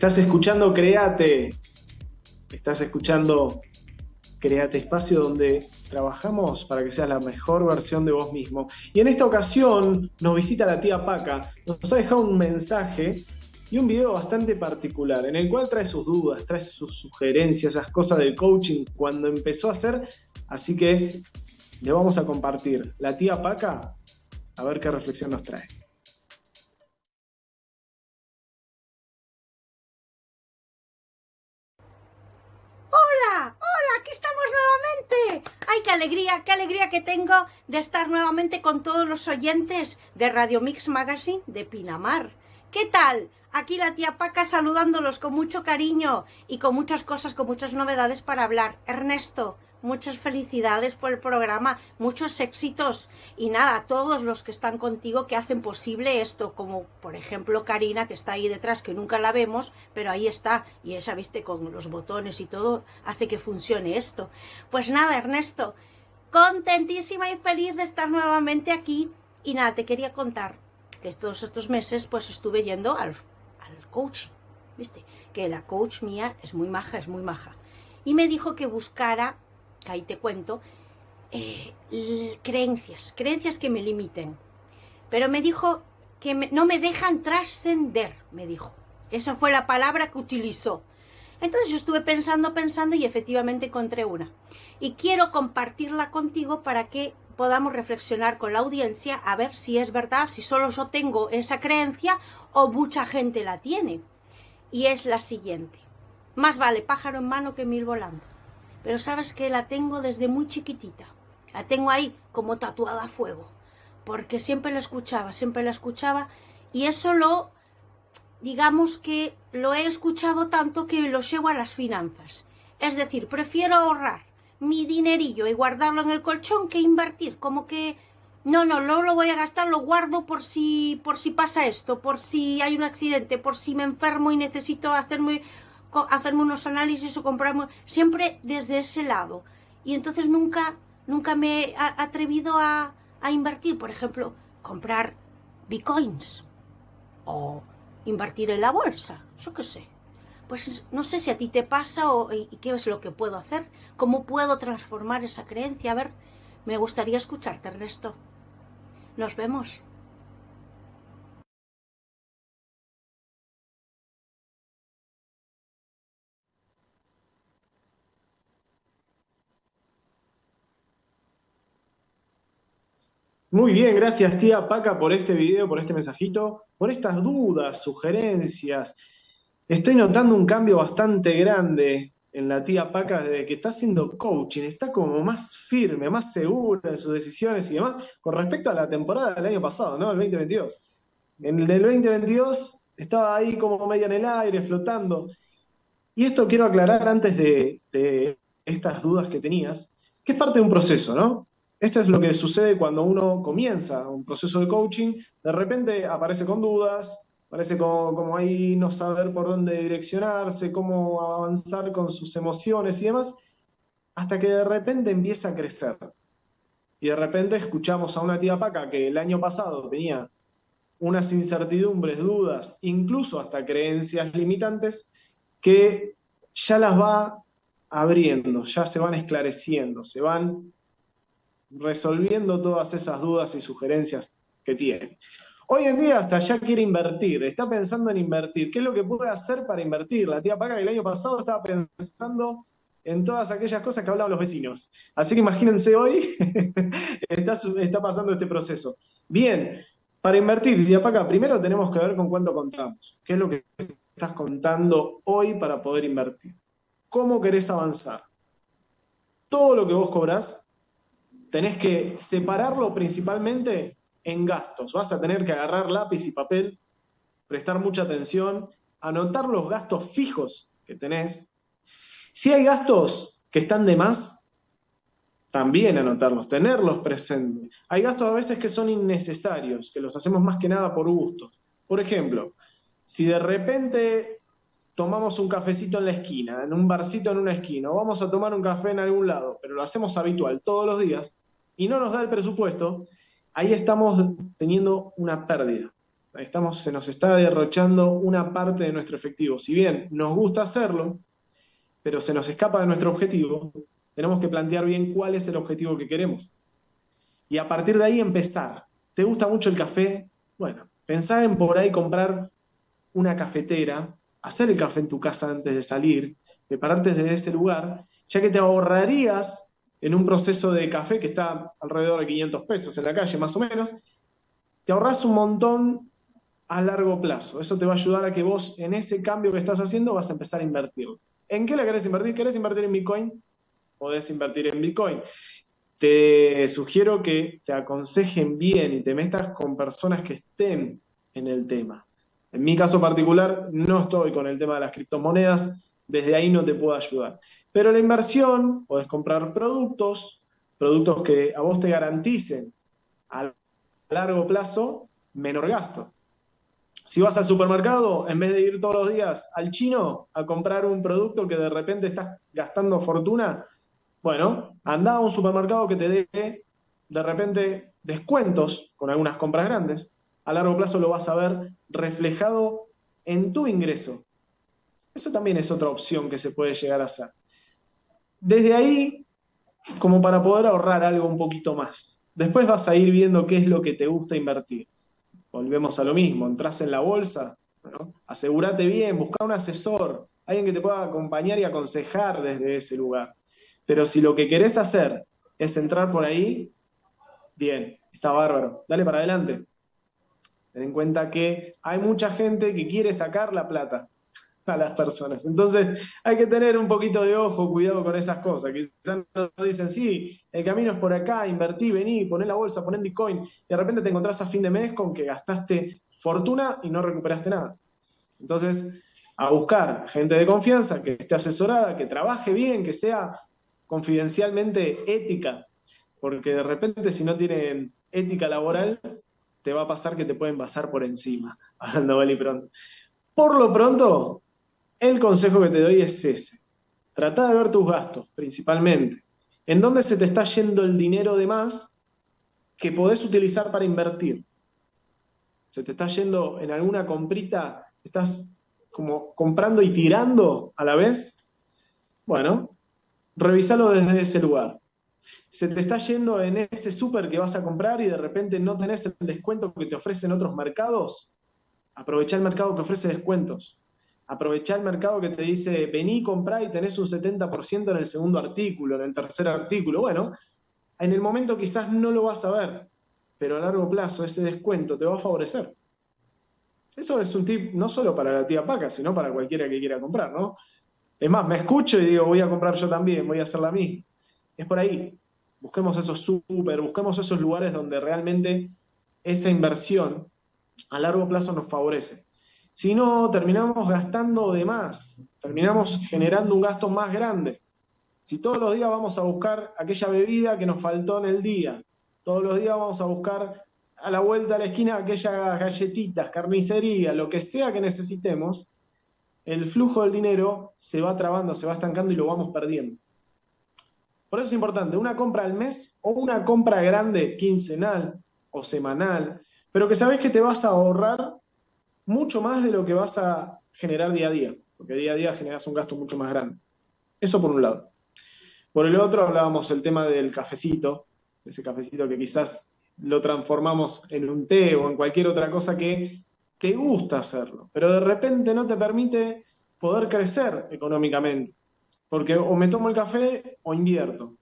Estás escuchando Create. Estás escuchando Create Espacio donde trabajamos para que seas la mejor versión de vos mismo. Y en esta ocasión nos visita la tía Paca. Nos ha dejado un mensaje y un video bastante particular en el cual trae sus dudas, trae sus sugerencias, esas cosas del coaching cuando empezó a hacer. Así que le vamos a compartir la tía Paca a ver qué reflexión nos trae. ¡Ay, qué alegría, qué alegría que tengo de estar nuevamente con todos los oyentes de Radio Mix Magazine de Pinamar! ¿Qué tal? Aquí la tía Paca saludándolos con mucho cariño y con muchas cosas, con muchas novedades para hablar. Ernesto, muchas felicidades por el programa, muchos éxitos y nada, todos los que están contigo que hacen posible esto, como por ejemplo Karina que está ahí detrás, que nunca la vemos, pero ahí está y esa, viste, con los botones y todo, hace que funcione esto. Pues nada, Ernesto, contentísima y feliz de estar nuevamente aquí y nada, te quería contar que todos estos meses pues estuve yendo al, al coach, viste, que la coach mía es muy maja, es muy maja. Y me dijo que buscara que ahí te cuento, eh, creencias, creencias que me limiten. Pero me dijo que no me dejan trascender, me dijo. Esa fue la palabra que utilizó. Entonces yo estuve pensando, pensando y efectivamente encontré una. Y quiero compartirla contigo para que podamos reflexionar con la audiencia a ver si es verdad, si solo yo tengo esa creencia o mucha gente la tiene. Y es la siguiente. Más vale pájaro en mano que mil volando pero sabes que la tengo desde muy chiquitita. La tengo ahí como tatuada a fuego, porque siempre la escuchaba, siempre la escuchaba, y eso lo, digamos que lo he escuchado tanto que lo llevo a las finanzas. Es decir, prefiero ahorrar mi dinerillo y guardarlo en el colchón que invertir, como que no, no, no lo voy a gastar, lo guardo por si, por si pasa esto, por si hay un accidente, por si me enfermo y necesito hacerme hacerme unos análisis o comprarme, siempre desde ese lado. Y entonces nunca, nunca me he atrevido a, invertir, por ejemplo, comprar bitcoins o invertir en la bolsa, yo qué sé. Pues no sé si a ti te pasa o y qué es lo que puedo hacer, cómo puedo transformar esa creencia. A ver, me gustaría escucharte, Ernesto. Nos vemos. Muy bien, gracias tía Paca por este video, por este mensajito, por estas dudas, sugerencias. Estoy notando un cambio bastante grande en la tía Paca desde que está haciendo coaching, está como más firme, más segura en sus decisiones y demás, con respecto a la temporada del año pasado, ¿no? El 2022. En el 2022 estaba ahí como media en el aire, flotando. Y esto quiero aclarar antes de, de estas dudas que tenías, que es parte de un proceso, ¿no? Esto es lo que sucede cuando uno comienza un proceso de coaching, de repente aparece con dudas, parece como, ahí no saber por dónde direccionarse, cómo avanzar con sus emociones y demás, hasta que de repente empieza a crecer. Y de repente escuchamos a una tía Paca que el año pasado tenía unas incertidumbres, dudas, incluso hasta creencias limitantes, que ya las va abriendo, ya se van esclareciendo, se van resolviendo todas esas dudas y sugerencias que tiene. Hoy en día hasta ya quiere invertir, está pensando en invertir. ¿Qué es lo que puede hacer para invertir? La tía Paca el año pasado estaba pensando en todas aquellas cosas que hablaban los vecinos. Así que imagínense hoy, está, está pasando este proceso. Bien, para invertir, tía Paca, primero tenemos que ver con cuánto contamos. ¿Qué es lo que estás contando hoy para poder invertir? ¿Cómo querés avanzar? Todo lo que vos cobrás tenés que separarlo principalmente en gastos. Vas a tener que agarrar lápiz y papel, prestar mucha atención, anotar los gastos fijos que tenés. Si hay gastos que están de más, también anotarlos, tenerlos presentes. Hay gastos a veces que son innecesarios, que los hacemos más que nada por gusto. Por ejemplo, si de repente tomamos un cafecito en la esquina, en un barcito en una esquina, o vamos a tomar un café en algún lado, pero lo hacemos habitual todos los días, y no nos da el presupuesto, ahí estamos teniendo una pérdida. Estamos, se nos está derrochando una parte de nuestro efectivo. Si bien nos gusta hacerlo, pero se nos escapa de nuestro objetivo, tenemos que plantear bien cuál es el objetivo que queremos. Y a partir de ahí empezar. ¿Te gusta mucho el café? Bueno, pensá en por ahí comprar una cafetera, hacer el café en tu casa antes de salir, prepararte desde ese lugar, ya que te ahorrarías en un proceso de café que está alrededor de 500 pesos en la calle más o menos, te ahorras un montón a largo plazo. Eso te va a ayudar a que vos en ese cambio que estás haciendo vas a empezar a invertir. ¿En qué la querés invertir? ¿Querés invertir en Bitcoin? Podés invertir en Bitcoin. Te sugiero que te aconsejen bien y te metas con personas que estén en el tema. En mi caso particular, no estoy con el tema de las criptomonedas, desde ahí no te puedo ayudar. Pero la inversión, podés comprar productos, productos que a vos te garanticen a largo plazo menor gasto. Si vas al supermercado, en vez de ir todos los días al chino a comprar un producto que de repente estás gastando fortuna, bueno, anda a un supermercado que te dé de repente descuentos con algunas compras grandes. A largo plazo lo vas a ver reflejado en tu ingreso. Eso también es otra opción que se puede llegar a hacer. Desde ahí, como para poder ahorrar algo un poquito más. Después vas a ir viendo qué es lo que te gusta invertir. Volvemos a lo mismo, entras en la bolsa, asegúrate bien, busca un asesor, alguien que te pueda acompañar y aconsejar desde ese lugar. Pero si lo que querés hacer es entrar por ahí, bien, está bárbaro, dale para adelante. Ten en cuenta que hay mucha gente que quiere sacar la plata a las personas. Entonces hay que tener un poquito de ojo, cuidado con esas cosas. Quizás dicen, sí, el camino es por acá, invertí, vení, poné la bolsa, poné Bitcoin, y de repente te encontrás a fin de mes con que gastaste fortuna y no recuperaste nada. Entonces, a buscar gente de confianza que esté asesorada, que trabaje bien, que sea confidencialmente ética, porque de repente si no tienen ética laboral, te va a pasar que te pueden pasar por encima, hablando mal y pronto. Por lo pronto, el consejo que te doy es ese. Trata de ver tus gastos, principalmente. ¿En dónde se te está yendo el dinero de más que podés utilizar para invertir? ¿Se te está yendo en alguna comprita? ¿Estás como comprando y tirando a la vez? Bueno, revísalo desde ese lugar. Se te está yendo en ese súper que vas a comprar y de repente no tenés el descuento que te ofrecen otros mercados. Aprovecha el mercado que ofrece descuentos aprovechar el mercado que te dice, vení, comprá y tenés un 70% en el segundo artículo, en el tercer artículo. Bueno, en el momento quizás no lo vas a ver, pero a largo plazo ese descuento te va a favorecer. Eso es un tip no solo para la tía Paca, sino para cualquiera que quiera comprar, ¿no? Es más, me escucho y digo, voy a comprar yo también, voy a hacer la misma. Es por ahí. Busquemos esos súper, busquemos esos lugares donde realmente esa inversión a largo plazo nos favorece. Si no, terminamos gastando de más, terminamos generando un gasto más grande. Si todos los días vamos a buscar aquella bebida que nos faltó en el día, todos los días vamos a buscar a la vuelta a la esquina aquellas galletitas, carnicería, lo que sea que necesitemos, el flujo del dinero se va trabando, se va estancando y lo vamos perdiendo. Por eso es importante, una compra al mes o una compra grande, quincenal o semanal, pero que sabes que te vas a ahorrar mucho más de lo que vas a generar día a día, porque día a día generas un gasto mucho más grande. Eso por un lado. Por el otro hablábamos el tema del cafecito, ese cafecito que quizás lo transformamos en un té o en cualquier otra cosa que te gusta hacerlo, pero de repente no te permite poder crecer económicamente, porque o me tomo el café o invierto.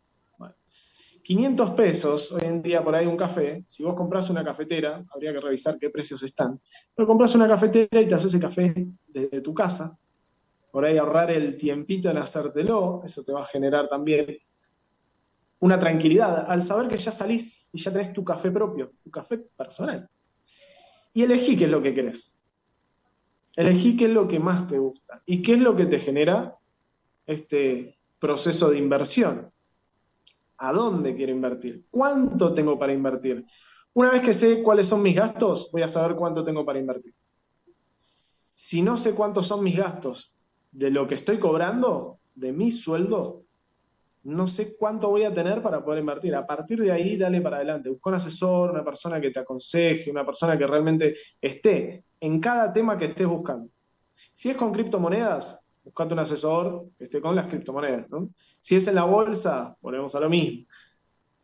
500 pesos hoy en día por ahí un café, si vos compras una cafetera, habría que revisar qué precios están, pero compras una cafetera y te haces el café desde tu casa, por ahí ahorrar el tiempito en hacértelo, eso te va a generar también una tranquilidad al saber que ya salís y ya tenés tu café propio, tu café personal. Y elegí qué es lo que querés. Elegí qué es lo que más te gusta y qué es lo que te genera este proceso de inversión a dónde quiero invertir, cuánto tengo para invertir. Una vez que sé cuáles son mis gastos, voy a saber cuánto tengo para invertir. Si no sé cuántos son mis gastos de lo que estoy cobrando, de mi sueldo, no sé cuánto voy a tener para poder invertir. A partir de ahí, dale para adelante. Busca un asesor, una persona que te aconseje, una persona que realmente esté en cada tema que estés buscando. Si es con criptomonedas, buscate un asesor esté con las criptomonedas. Si es en la bolsa, volvemos a lo mismo.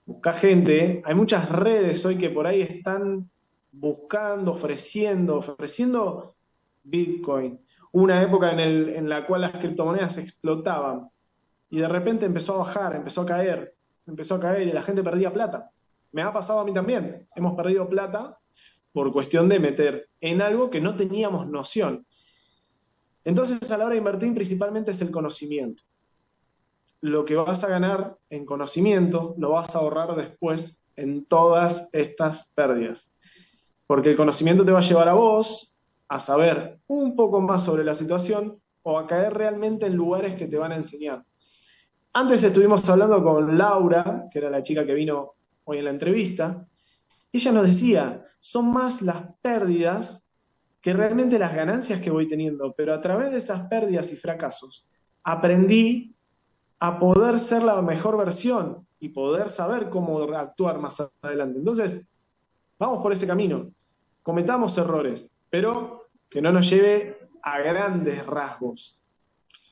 Busca gente. Hay muchas redes hoy que por ahí están buscando, ofreciendo, ofreciendo Bitcoin. Una época en, en la cual las criptomonedas explotaban y de repente empezó a bajar, empezó a caer, empezó a caer y la gente perdía plata. Me ha pasado a mí también. Hemos perdido plata por cuestión de meter en algo que no teníamos noción. Entonces, a la hora de invertir, principalmente es el conocimiento. Lo que vas a ganar en conocimiento lo vas a ahorrar después en todas estas pérdidas. Porque el conocimiento te va a llevar a vos a saber un poco más sobre la situación o a caer realmente en lugares que te van a enseñar. Antes estuvimos hablando con Laura, que era la chica que vino hoy en la entrevista, y ella nos decía, son más las pérdidas que realmente las ganancias que voy teniendo, pero a través de esas pérdidas y fracasos aprendí a poder ser la mejor versión y poder saber cómo actuar más adelante. Entonces, vamos por ese camino, cometamos errores, pero que no nos lleve a grandes rasgos,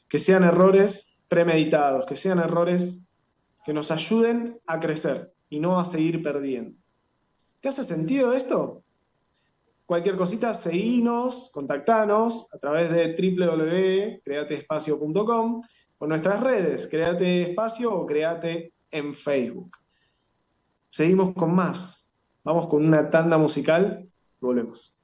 que sean errores premeditados, que sean errores que nos ayuden a crecer y no a seguir perdiendo. ¿Te hace sentido esto? Cualquier cosita, seguinos, contactanos a través de www.createespacio.com o nuestras redes, Create Espacio o Create en Facebook. Seguimos con más. Vamos con una tanda musical. Volvemos.